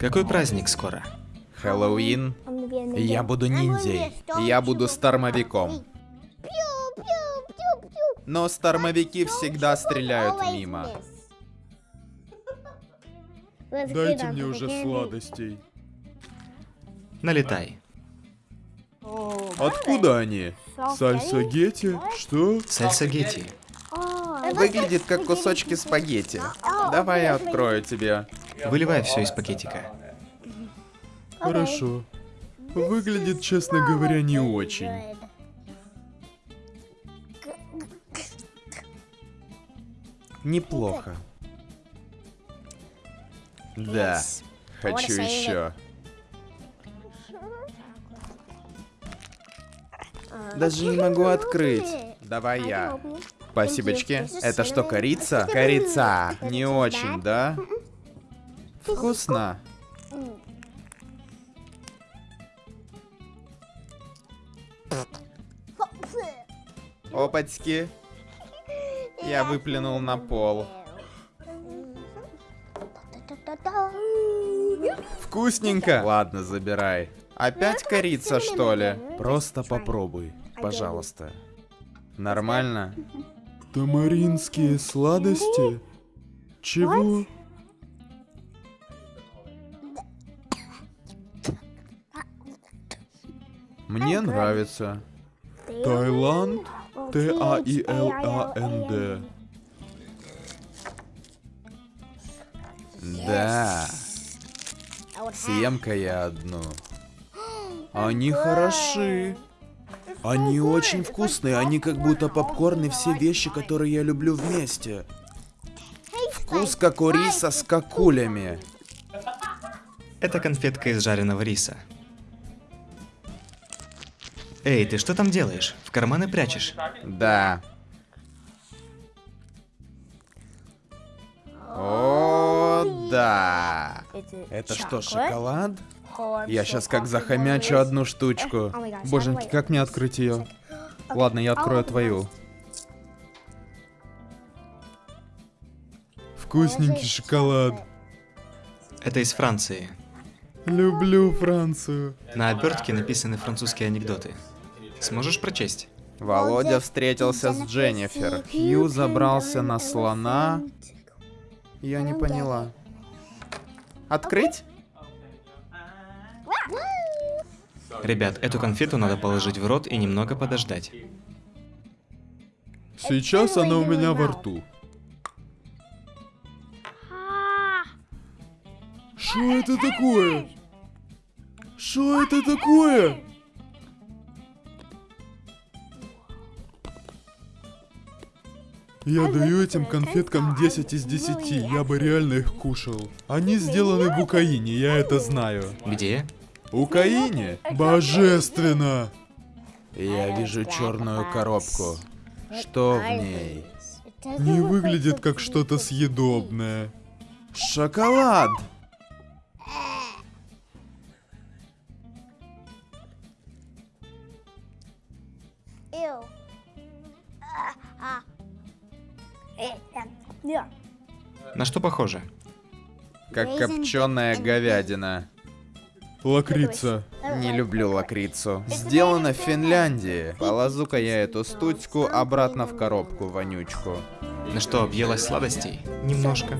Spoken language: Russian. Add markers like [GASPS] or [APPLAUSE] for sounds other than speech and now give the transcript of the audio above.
Какой праздник скоро? Хэллоуин. Я буду ниндзей. Я буду стормовиком. Но стормовики всегда стреляют мимо. Дайте мне уже сладостей. Налетай. Откуда они? Сальсагетти? Что? Сальсагетти. Выглядит как кусочки спагетти. Давай я открою тебе. Выливай все из пакетика. Хорошо. Выглядит, честно говоря, не очень. Неплохо. Да. Хочу еще. Даже не могу открыть. Давай я. Спасибочки. Это что, корица? Корица. Не очень, да? Вкусно. Опачки. Я выплюнул на пол. Вкусненько. Ладно, забирай. Опять корица, что ли? Просто попробуй, пожалуйста. Нормально? Тамаринские сладости? Чего? Мне нравится. Таиланд? Т-А-И-Л-А-Н-Д. Да. Съем-ка я одну. [GASPS] Они хороши. Они очень вкусные, они как будто попкорн и все вещи, которые я люблю вместе. Вкус как у риса с какулями. Это конфетка из жареного риса. Эй, ты что там делаешь? В карманы прячешь? Да. О, да. Это что, шоколад? Я сейчас как захомячу одну штучку. Боженьки, как мне открыть ее? [GASPS] Ладно, я открою твою. Вкусненький шоколад. Это из Франции. Люблю Францию. На обертке написаны французские анекдоты. Сможешь прочесть? Володя встретился с Дженнифер. Хью забрался на слона. Я не поняла. Открыть? Ребят, эту конфету надо положить в рот и немного подождать. Сейчас она у меня во рту. Что это такое? Что это такое? Я даю этим конфеткам 10 из 10, я бы реально их кушал. Они сделаны в Украине, я это знаю. Где? Украине? Божественно! Я вижу черную коробку. Что в ней? Не выглядит как что-то съедобное. Шоколад! На что похоже? Как копченая говядина. Лакрица. Не люблю лакрицу. Сделано в Финляндии. Положу-ка я эту стучку обратно в коробку, вонючку. На что, объелась сладостей? Немножко.